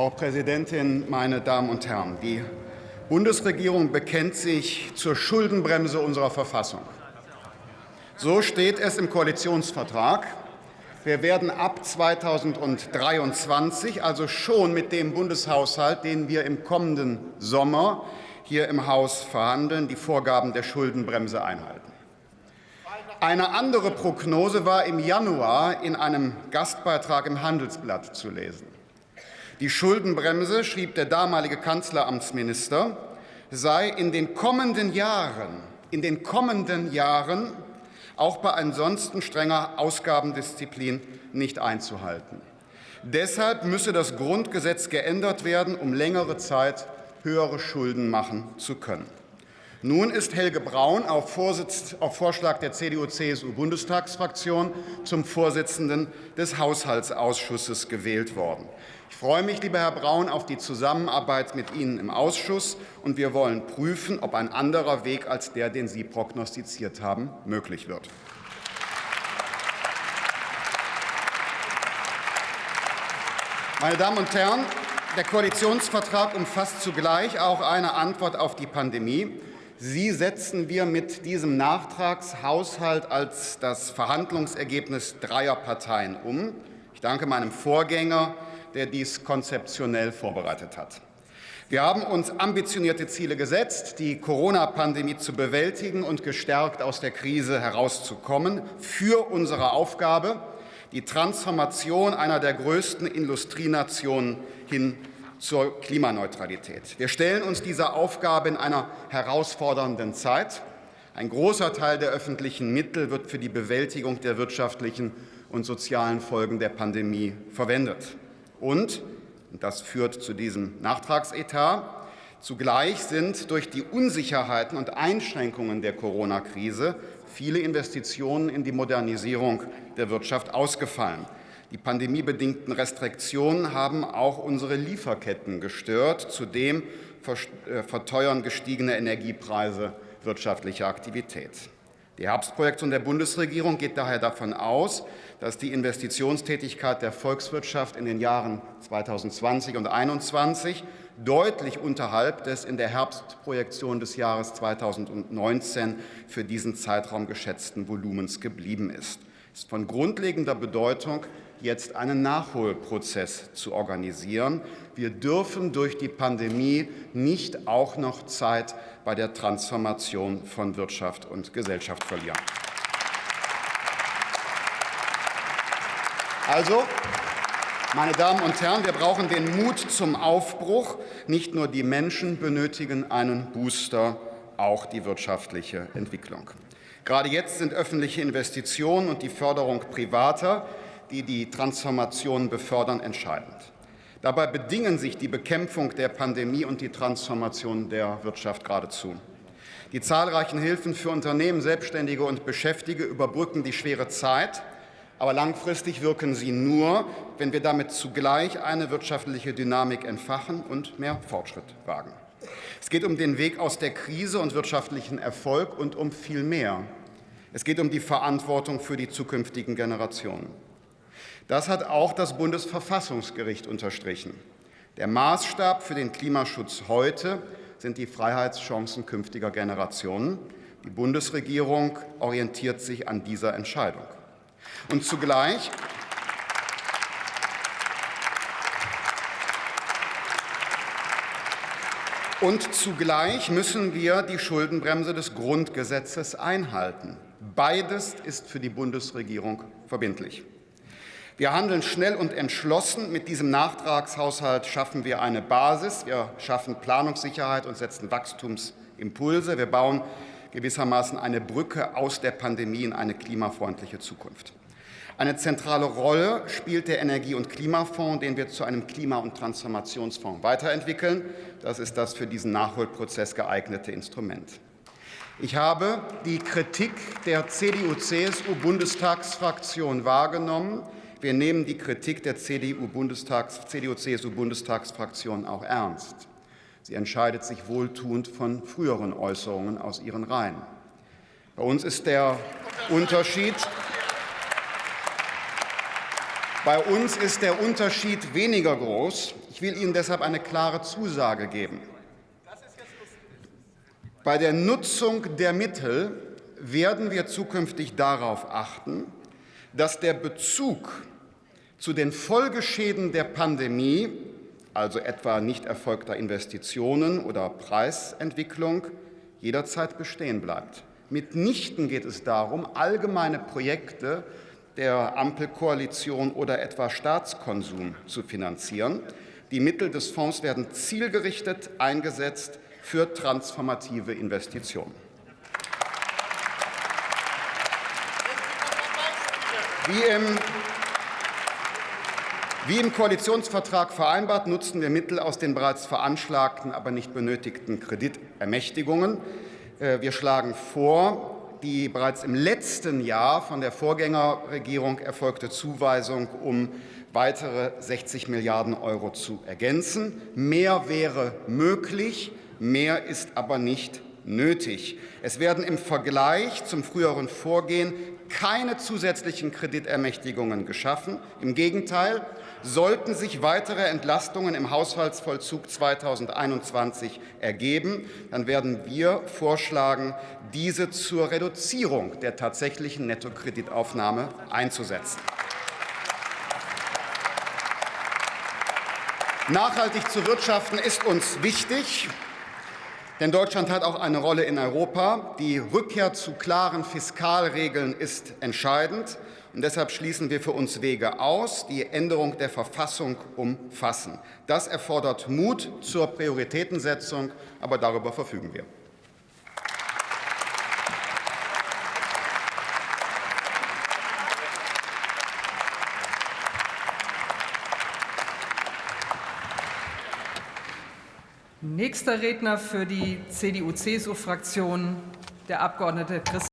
Frau Präsidentin, meine Damen und Herren! Die Bundesregierung bekennt sich zur Schuldenbremse unserer Verfassung. So steht es im Koalitionsvertrag. Wir werden ab 2023, also schon mit dem Bundeshaushalt, den wir im kommenden Sommer hier im Haus verhandeln, die Vorgaben der Schuldenbremse einhalten. Eine andere Prognose war im Januar in einem Gastbeitrag im Handelsblatt zu lesen. Die Schuldenbremse, schrieb der damalige Kanzleramtsminister, sei in den kommenden Jahren, in den kommenden Jahren auch bei ansonsten strenger Ausgabendisziplin nicht einzuhalten. Deshalb müsse das Grundgesetz geändert werden, um längere Zeit höhere Schulden machen zu können. Nun ist Helge Braun auf, auf Vorschlag der CDU-CSU-Bundestagsfraktion zum Vorsitzenden des Haushaltsausschusses gewählt worden. Ich freue mich, lieber Herr Braun, auf die Zusammenarbeit mit Ihnen im Ausschuss, und wir wollen prüfen, ob ein anderer Weg als der, den Sie prognostiziert haben, möglich wird. Meine Damen und Herren, der Koalitionsvertrag umfasst zugleich auch eine Antwort auf die Pandemie. Sie setzen wir mit diesem Nachtragshaushalt als das Verhandlungsergebnis dreier Parteien um. Ich danke meinem Vorgänger, der dies konzeptionell vorbereitet hat. Wir haben uns ambitionierte Ziele gesetzt, die Corona-Pandemie zu bewältigen und gestärkt aus der Krise herauszukommen, für unsere Aufgabe, die Transformation einer der größten Industrienationen hin zur Klimaneutralität. Wir stellen uns dieser Aufgabe in einer herausfordernden Zeit. Ein großer Teil der öffentlichen Mittel wird für die Bewältigung der wirtschaftlichen und sozialen Folgen der Pandemie verwendet. Und, und das führt zu diesem Nachtragsetat, zugleich sind durch die Unsicherheiten und Einschränkungen der Corona-Krise viele Investitionen in die Modernisierung der Wirtschaft ausgefallen. Die pandemiebedingten Restriktionen haben auch unsere Lieferketten gestört. Zudem äh, verteuern gestiegene Energiepreise wirtschaftliche Aktivität. Die Herbstprojektion der Bundesregierung geht daher davon aus, dass die Investitionstätigkeit der Volkswirtschaft in den Jahren 2020 und 2021 deutlich unterhalb des in der Herbstprojektion des Jahres 2019 für diesen Zeitraum geschätzten Volumens geblieben ist. Es ist von grundlegender Bedeutung, jetzt einen Nachholprozess zu organisieren. Wir dürfen durch die Pandemie nicht auch noch Zeit bei der Transformation von Wirtschaft und Gesellschaft verlieren. Also, meine Damen und Herren, wir brauchen den Mut zum Aufbruch. Nicht nur die Menschen benötigen einen Booster, auch die wirtschaftliche Entwicklung. Gerade jetzt sind öffentliche Investitionen und die Förderung privater die die Transformation befördern, entscheidend. Dabei bedingen sich die Bekämpfung der Pandemie und die Transformation der Wirtschaft geradezu. Die zahlreichen Hilfen für Unternehmen, Selbstständige und Beschäftigte überbrücken die schwere Zeit, aber langfristig wirken sie nur, wenn wir damit zugleich eine wirtschaftliche Dynamik entfachen und mehr Fortschritt wagen. Es geht um den Weg aus der Krise und wirtschaftlichen Erfolg und um viel mehr. Es geht um die Verantwortung für die zukünftigen Generationen. Das hat auch das Bundesverfassungsgericht unterstrichen. Der Maßstab für den Klimaschutz heute sind die Freiheitschancen künftiger Generationen. Die Bundesregierung orientiert sich an dieser Entscheidung. Und zugleich Und zugleich müssen wir die Schuldenbremse des Grundgesetzes einhalten. Beides ist für die Bundesregierung verbindlich. Wir handeln schnell und entschlossen. Mit diesem Nachtragshaushalt schaffen wir eine Basis. Wir schaffen Planungssicherheit und setzen Wachstumsimpulse. Wir bauen gewissermaßen eine Brücke aus der Pandemie in eine klimafreundliche Zukunft. Eine zentrale Rolle spielt der Energie- und Klimafonds, den wir zu einem Klima- und Transformationsfonds weiterentwickeln. Das ist das für diesen Nachholprozess geeignete Instrument. Ich habe die Kritik der CDU-CSU-Bundestagsfraktion wahrgenommen. Wir nehmen die Kritik der CDU-CSU-Bundestagsfraktion auch ernst. Sie entscheidet sich wohltuend von früheren Äußerungen aus ihren Reihen. Bei uns ist der Unterschied, Bei uns ist der Unterschied weniger groß. Ich will Ihnen deshalb eine klare Zusage geben. Bei der Nutzung der Mittel werden wir zukünftig darauf achten, dass der Bezug zu den Folgeschäden der Pandemie, also etwa nicht erfolgter Investitionen oder Preisentwicklung, jederzeit bestehen bleibt. Mitnichten geht es darum, allgemeine Projekte der Ampelkoalition oder etwa Staatskonsum zu finanzieren. Die Mittel des Fonds werden zielgerichtet eingesetzt für transformative Investitionen. Wie im, wie im Koalitionsvertrag vereinbart, nutzen wir Mittel aus den bereits veranschlagten, aber nicht benötigten Kreditermächtigungen. Äh, wir schlagen vor, die bereits im letzten Jahr von der Vorgängerregierung erfolgte Zuweisung um weitere 60 Milliarden Euro zu ergänzen. Mehr wäre möglich, mehr ist aber nicht nötig. Es werden im Vergleich zum früheren Vorgehen keine zusätzlichen Kreditermächtigungen geschaffen. Im Gegenteil, sollten sich weitere Entlastungen im Haushaltsvollzug 2021 ergeben, dann werden wir vorschlagen, diese zur Reduzierung der tatsächlichen Nettokreditaufnahme einzusetzen. Nachhaltig zu wirtschaften ist uns wichtig. Denn Deutschland hat auch eine Rolle in Europa. Die Rückkehr zu klaren Fiskalregeln ist entscheidend. Und deshalb schließen wir für uns Wege aus, die Änderung der Verfassung umfassen. Das erfordert Mut zur Prioritätensetzung, aber darüber verfügen wir. Nächster Redner für die CDU-CSU-Fraktion, der Abgeordnete Christian